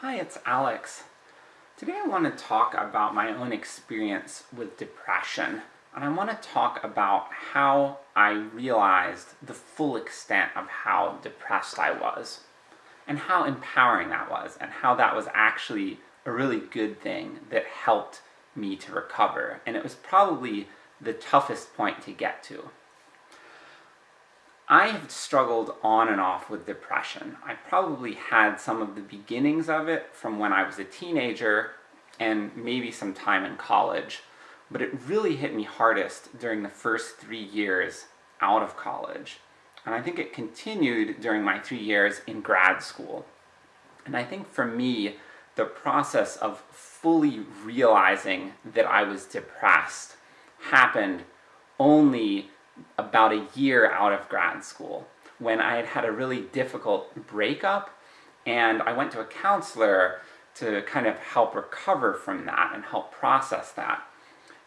Hi, it's Alex. Today I want to talk about my own experience with depression, and I want to talk about how I realized the full extent of how depressed I was, and how empowering that was, and how that was actually a really good thing that helped me to recover, and it was probably the toughest point to get to. I have struggled on and off with depression. I probably had some of the beginnings of it from when I was a teenager, and maybe some time in college, but it really hit me hardest during the first three years out of college. And I think it continued during my three years in grad school. And I think for me, the process of fully realizing that I was depressed happened only about a year out of grad school, when I had had a really difficult breakup, and I went to a counselor to kind of help recover from that and help process that.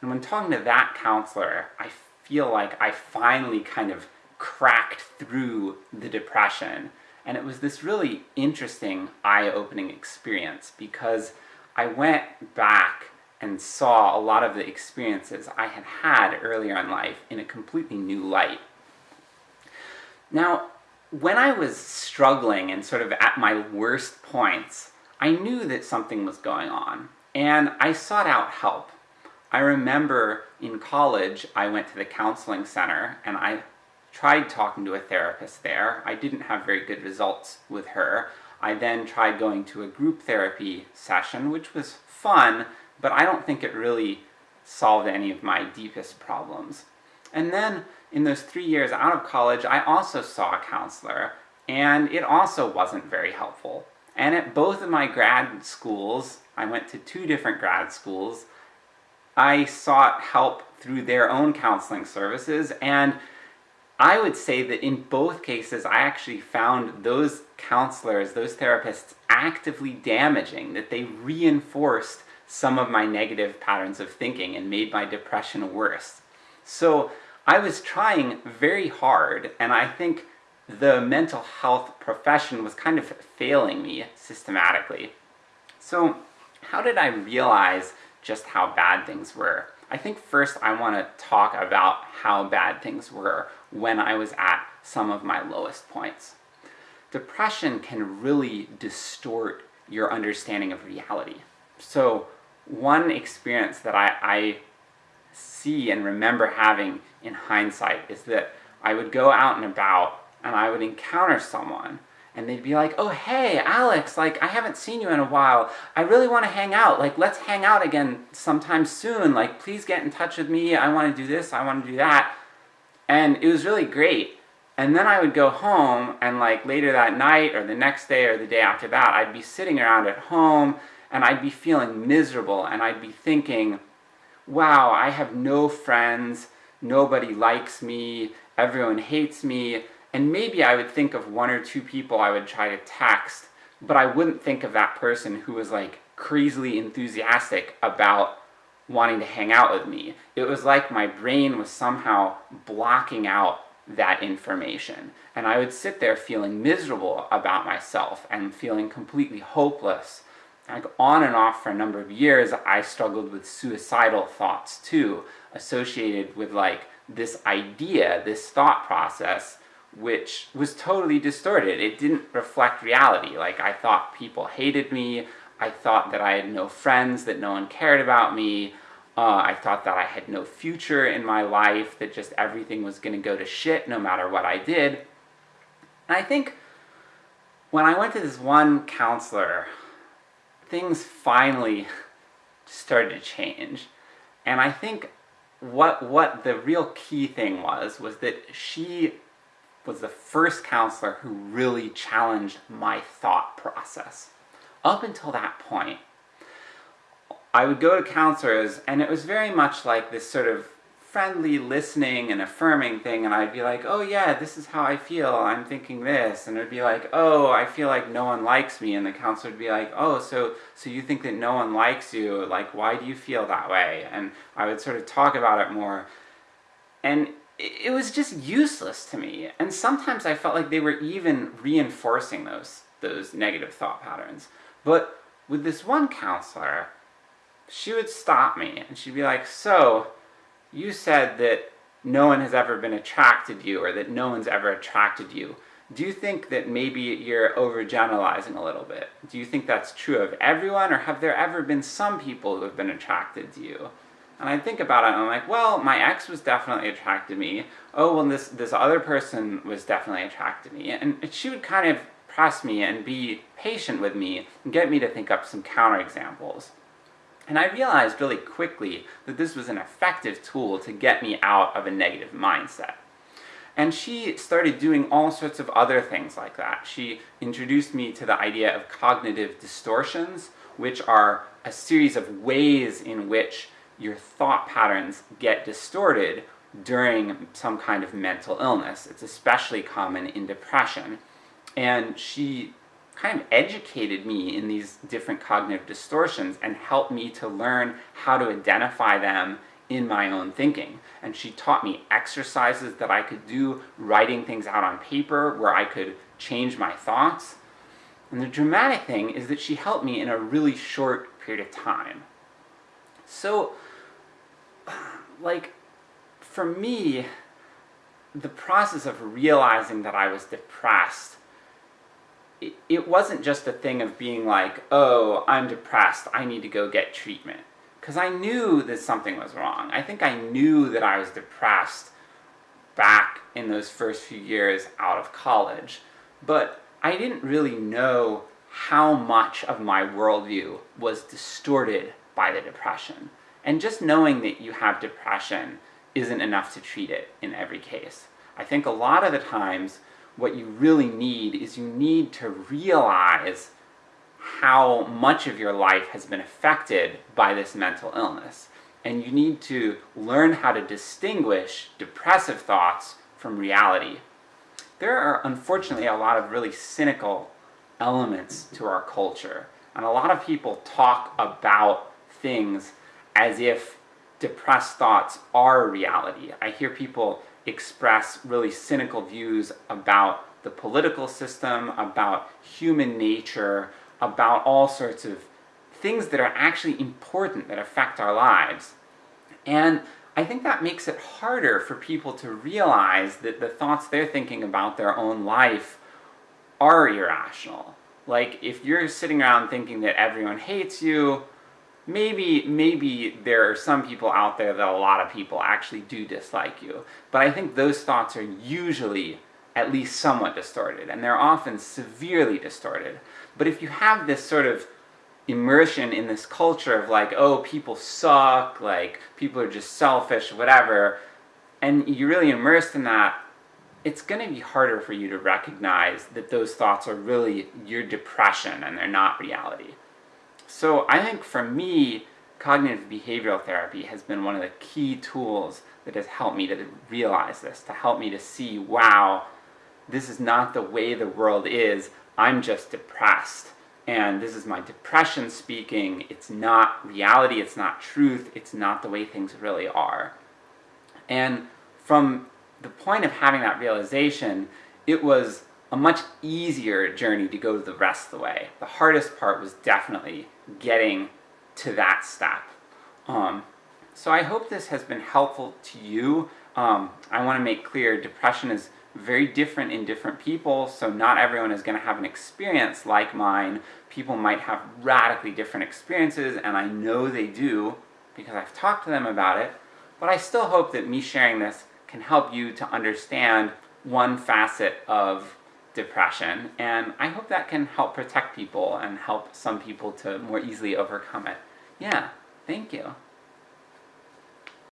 And when talking to that counselor, I feel like I finally kind of cracked through the depression, and it was this really interesting, eye-opening experience, because I went back and saw a lot of the experiences I had had earlier in life in a completely new light. Now, when I was struggling and sort of at my worst points, I knew that something was going on, and I sought out help. I remember in college, I went to the counseling center, and I tried talking to a therapist there. I didn't have very good results with her. I then tried going to a group therapy session, which was fun, but I don't think it really solved any of my deepest problems. And then, in those three years out of college, I also saw a counselor, and it also wasn't very helpful. And at both of my grad schools, I went to two different grad schools, I sought help through their own counseling services, and I would say that in both cases I actually found those counselors, those therapists, actively damaging, that they reinforced some of my negative patterns of thinking and made my depression worse. So I was trying very hard, and I think the mental health profession was kind of failing me systematically. So how did I realize just how bad things were? I think first I want to talk about how bad things were when I was at some of my lowest points. Depression can really distort your understanding of reality. So one experience that I, I see and remember having in hindsight is that I would go out and about, and I would encounter someone, and they'd be like, oh hey, Alex, like, I haven't seen you in a while, I really want to hang out, like, let's hang out again sometime soon, like, please get in touch with me, I want to do this, I want to do that. And it was really great. And then I would go home, and like, later that night, or the next day, or the day after that, I'd be sitting around at home, and I'd be feeling miserable, and I'd be thinking, wow, I have no friends, nobody likes me, everyone hates me, and maybe I would think of one or two people I would try to text, but I wouldn't think of that person who was like crazily enthusiastic about wanting to hang out with me. It was like my brain was somehow blocking out that information. And I would sit there feeling miserable about myself, and feeling completely hopeless, like on and off for a number of years, I struggled with suicidal thoughts too, associated with like this idea, this thought process, which was totally distorted. It didn't reflect reality. Like, I thought people hated me, I thought that I had no friends, that no one cared about me, uh, I thought that I had no future in my life, that just everything was gonna go to shit no matter what I did. And I think when I went to this one counselor things finally started to change. And I think what, what the real key thing was, was that she was the first counselor who really challenged my thought process. Up until that point, I would go to counselors, and it was very much like this sort of friendly listening and affirming thing, and I'd be like, oh yeah, this is how I feel, I'm thinking this, and it'd be like, oh, I feel like no one likes me, and the counselor would be like, oh, so, so you think that no one likes you, like, why do you feel that way? And I would sort of talk about it more, and it was just useless to me, and sometimes I felt like they were even reinforcing those, those negative thought patterns. But with this one counselor, she would stop me and she'd be like, so, you said that no one has ever been attracted to you or that no one's ever attracted you. Do you think that maybe you're overgeneralizing a little bit? Do you think that's true of everyone or have there ever been some people who have been attracted to you? And I think about it and I'm like, well, my ex was definitely attracted to me. Oh, well this, this other person was definitely attracted to me. And she would kind of press me and be patient with me and get me to think up some counterexamples. And I realized really quickly that this was an effective tool to get me out of a negative mindset. And she started doing all sorts of other things like that. She introduced me to the idea of cognitive distortions, which are a series of ways in which your thought patterns get distorted during some kind of mental illness. It's especially common in depression. And she kind of educated me in these different cognitive distortions and helped me to learn how to identify them in my own thinking. And she taught me exercises that I could do, writing things out on paper where I could change my thoughts. And the dramatic thing is that she helped me in a really short period of time. So, like, for me, the process of realizing that I was depressed it, wasn't just a thing of being like, oh, I'm depressed, I need to go get treatment. Because I knew that something was wrong. I think I knew that I was depressed back in those first few years out of college, but I didn't really know how much of my worldview was distorted by the depression. And just knowing that you have depression isn't enough to treat it in every case. I think a lot of the times what you really need is you need to realize how much of your life has been affected by this mental illness. And you need to learn how to distinguish depressive thoughts from reality. There are unfortunately a lot of really cynical elements to our culture, and a lot of people talk about things as if depressed thoughts are reality. I hear people express really cynical views about the political system, about human nature, about all sorts of things that are actually important that affect our lives. And I think that makes it harder for people to realize that the thoughts they're thinking about their own life are irrational. Like, if you're sitting around thinking that everyone hates you, maybe, maybe there are some people out there that a lot of people actually do dislike you. But I think those thoughts are usually at least somewhat distorted, and they're often severely distorted. But if you have this sort of immersion in this culture of like, oh, people suck, like, people are just selfish, whatever, and you're really immersed in that, it's going to be harder for you to recognize that those thoughts are really your depression and they're not reality. So I think for me, cognitive behavioral therapy has been one of the key tools that has helped me to realize this, to help me to see, wow, this is not the way the world is, I'm just depressed. And this is my depression speaking, it's not reality, it's not truth, it's not the way things really are. And from the point of having that realization, it was a much easier journey to go the rest of the way. The hardest part was definitely getting to that step. Um, so I hope this has been helpful to you. Um, I want to make clear, depression is very different in different people, so not everyone is going to have an experience like mine. People might have radically different experiences, and I know they do, because I've talked to them about it, but I still hope that me sharing this can help you to understand one facet of depression, and I hope that can help protect people and help some people to more easily overcome it. Yeah, thank you.